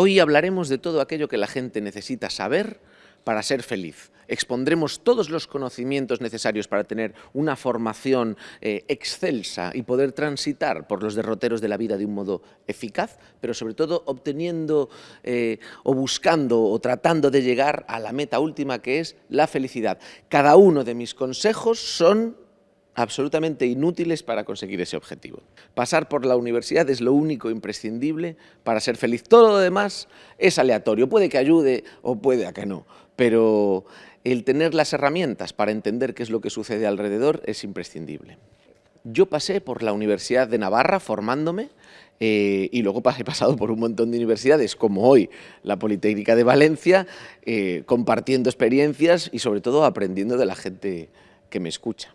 Hoy hablaremos de todo aquello que la gente necesita saber para ser feliz. Expondremos todos los conocimientos necesarios para tener una formación eh, excelsa y poder transitar por los derroteros de la vida de un modo eficaz, pero sobre todo obteniendo eh, o buscando o tratando de llegar a la meta última que es la felicidad. Cada uno de mis consejos son absolutamente inútiles para conseguir ese objetivo. Pasar por la universidad es lo único imprescindible para ser feliz. Todo lo demás es aleatorio, puede que ayude o puede que no, pero el tener las herramientas para entender qué es lo que sucede alrededor es imprescindible. Yo pasé por la Universidad de Navarra formándome eh, y luego he pasado por un montón de universidades, como hoy la Politécnica de Valencia, eh, compartiendo experiencias y sobre todo aprendiendo de la gente que me escucha.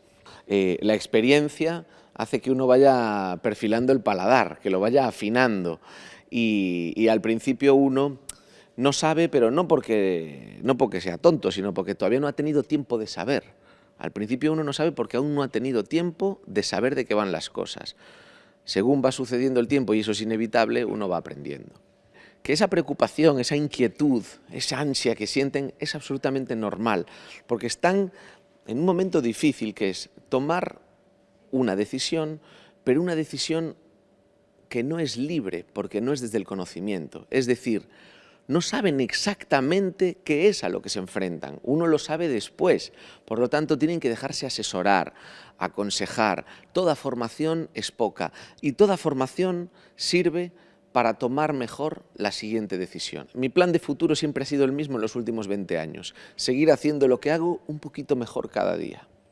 Eh, la experiencia hace que uno vaya perfilando el paladar, que lo vaya afinando y, al principio uno no sabe, pero no porque, no porque sea tonto, sino porque todavía no ha tenido tiempo de saber. Al principio uno no sabe porque aún no ha tenido tiempo de saber de qué van las cosas. Según va sucediendo el tiempo, y eso es inevitable, uno va aprendiendo. Que esa preocupación, esa inquietud, esa ansia que sienten es absolutamente normal, porque están en un momento difícil que es tomar una decisión, pero una decisión que no es libre porque no es desde el conocimiento. Es decir, no saben exactamente qué es a lo que se enfrentan. Uno lo sabe después. Por lo tanto, tienen que dejarse asesorar, aconsejar. Toda formación es poca y toda formación sirve para tomar mejor la siguiente decisión. Mi plan de futuro siempre ha sido el mismo en los últimos 20 años, seguir haciendo lo que hago un poquito mejor cada día.